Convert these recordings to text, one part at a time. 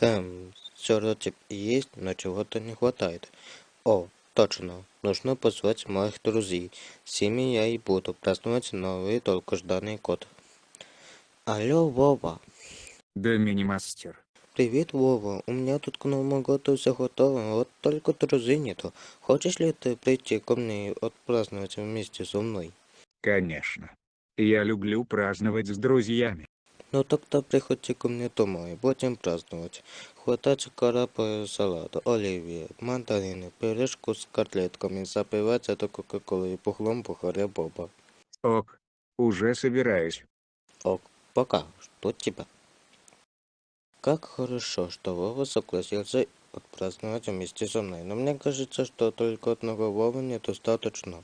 Хм, все вроде есть, но чего-то не хватает. О, точно, нужно позвать моих друзей. С ними я и буду праздновать новый долгожданный год. Алло, Вова. Да, мини-мастер. Привет, Вова. У меня тут к Новому году все готово, вот только друзей нету. Хочешь ли ты прийти ко мне и отпраздновать вместе со мной? Конечно. Я люблю праздновать с друзьями. Ну тогда приходи ко мне домой, будем праздновать. Хватать карапа салата, оливье, мандарины, пирожку с котлетками, запивать это кока-колой и пухлом бухаря Боба. Ок, уже собираюсь. Ок, пока, что тебя? Как хорошо, что Вова согласился отпраздновать вместе со мной, но мне кажется, что только одного Вовы недостаточно.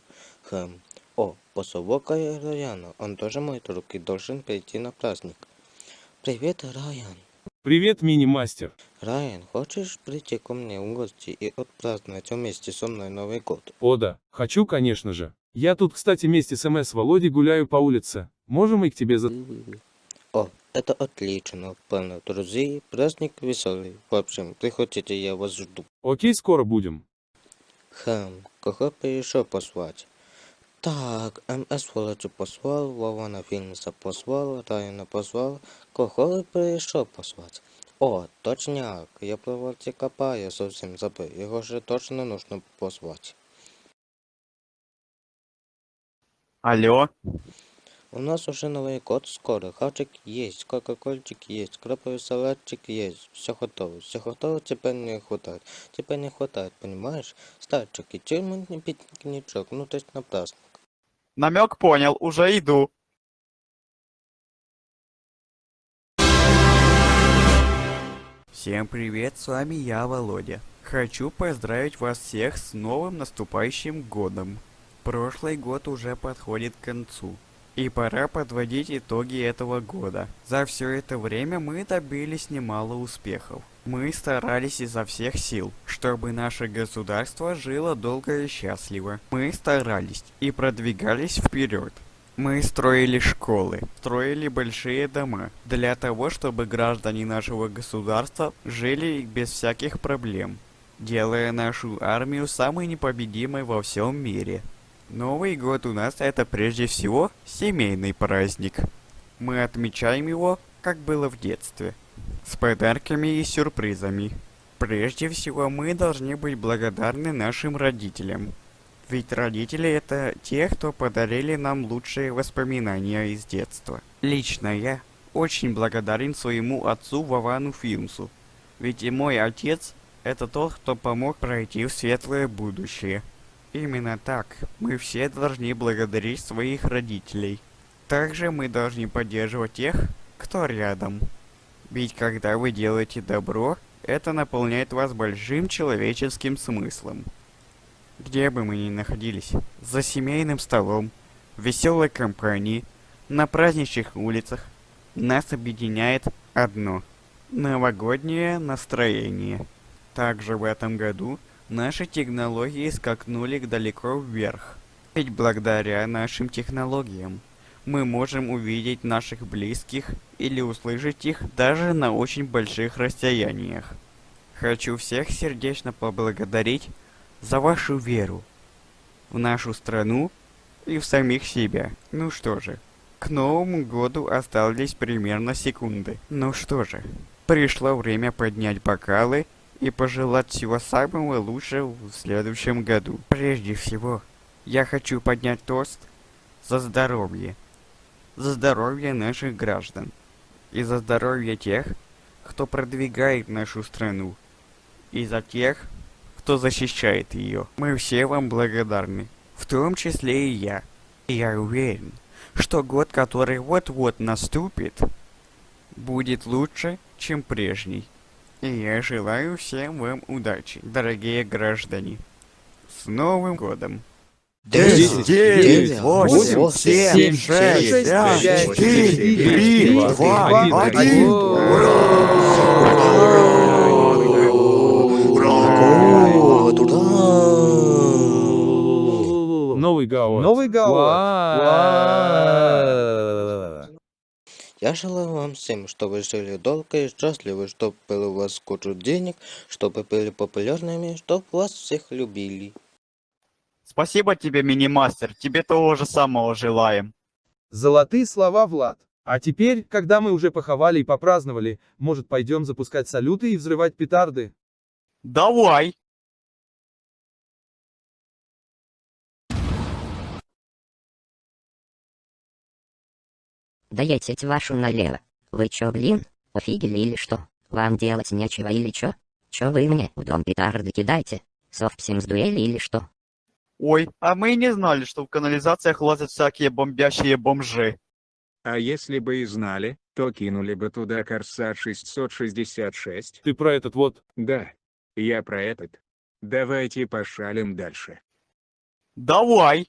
Хм. О, посовокай Раяна, он тоже мой друг и должен прийти на праздник. Привет, Райан. Привет, мини-мастер. Райан, хочешь прийти ко мне в гости и отпраздновать вместе со мной Новый год? О да, хочу, конечно же. Я тут, кстати, вместе с МС Володей гуляю по улице. Можем и к тебе за... О, это отлично, полно друзей, праздник веселый. В общем, приходите, я вас жду. Окей, скоро будем. Хм, кого бы еще позвать? Так, МС Володю позвал, Вова на Филмса позвал, Райана позвал. Кого бы еще позвать? О, точняк, я про Вольте Копая совсем забыл. Его же точно нужно позвать. Алло, У нас уже Новый год скоро. Хавчик есть, кока-кольчик есть, краповый салатчик есть. Все готово. Все готово, тебе не хватает. Тебе не хватает, понимаешь? Старчик, и чем не пикничок? Ну, то есть на праздник. намек понял, уже иду. Всем привет, с вами я, Володя. Хочу поздравить вас всех с новым наступающим годом. Прошлый год уже подходит к концу. И пора подводить итоги этого года. За все это время мы добились немало успехов. Мы старались изо всех сил, чтобы наше государство жило долго и счастливо. Мы старались и продвигались вперед. Мы строили школы, строили большие дома, для того, чтобы граждане нашего государства жили без всяких проблем, делая нашу армию самой непобедимой во всем мире. Новый год у нас это прежде всего семейный праздник. Мы отмечаем его, как было в детстве, с подарками и сюрпризами. Прежде всего мы должны быть благодарны нашим родителям. Ведь родители это те, кто подарили нам лучшие воспоминания из детства. Лично я очень благодарен своему отцу Вовану Филмсу. Ведь и мой отец это тот, кто помог пройти в светлое будущее. Именно так мы все должны благодарить своих родителей. Также мы должны поддерживать тех, кто рядом. Ведь когда вы делаете добро, это наполняет вас большим человеческим смыслом. Где бы мы ни находились, за семейным столом, в веселой компании, на праздничных улицах, нас объединяет одно – новогоднее настроение. Также в этом году наши технологии скакнули далеко вверх. Ведь благодаря нашим технологиям мы можем увидеть наших близких или услышать их даже на очень больших расстояниях. Хочу всех сердечно поблагодарить за вашу веру в нашу страну и в самих себя. Ну что же, к Новому году остались примерно секунды. Ну что же, пришло время поднять бокалы и пожелать всего самого лучшего в следующем году. Прежде всего, я хочу поднять тост за здоровье. За здоровье наших граждан. И за здоровье тех, кто продвигает нашу страну. И за тех, кто защищает ее. Мы все вам благодарны, в том числе и я. И я уверен, что год, который вот-вот наступит, будет лучше, чем прежний. И я желаю всем вам удачи, дорогие граждане. С Новым годом! 10, 9, 8, 7, 6, 5, 4, 3, 2, 1. Ура! Новый год! Новый год! Я желаю вам всем, чтобы жили долго и счастливы, чтобы было у вас кучу денег, чтобы были популярными, чтобы вас всех любили. Спасибо тебе, мини-мастер, тебе того же самого желаем. Золотые слова, Влад. А теперь, когда мы уже поховали и попраздновали, может пойдем запускать салюты и взрывать петарды? Давай! Да я теть вашу налево. Вы чё, блин, офигели или что? Вам делать нечего или чё? Чё вы мне в дом петарды кидаете? Совсем с дуэли или что? Ой, а мы и не знали, что в канализациях лазят всякие бомбящие бомжи. А если бы и знали, то кинули бы туда Корсар 666. Ты про этот вот. Да, я про этот. Давайте пошалим дальше. Давай!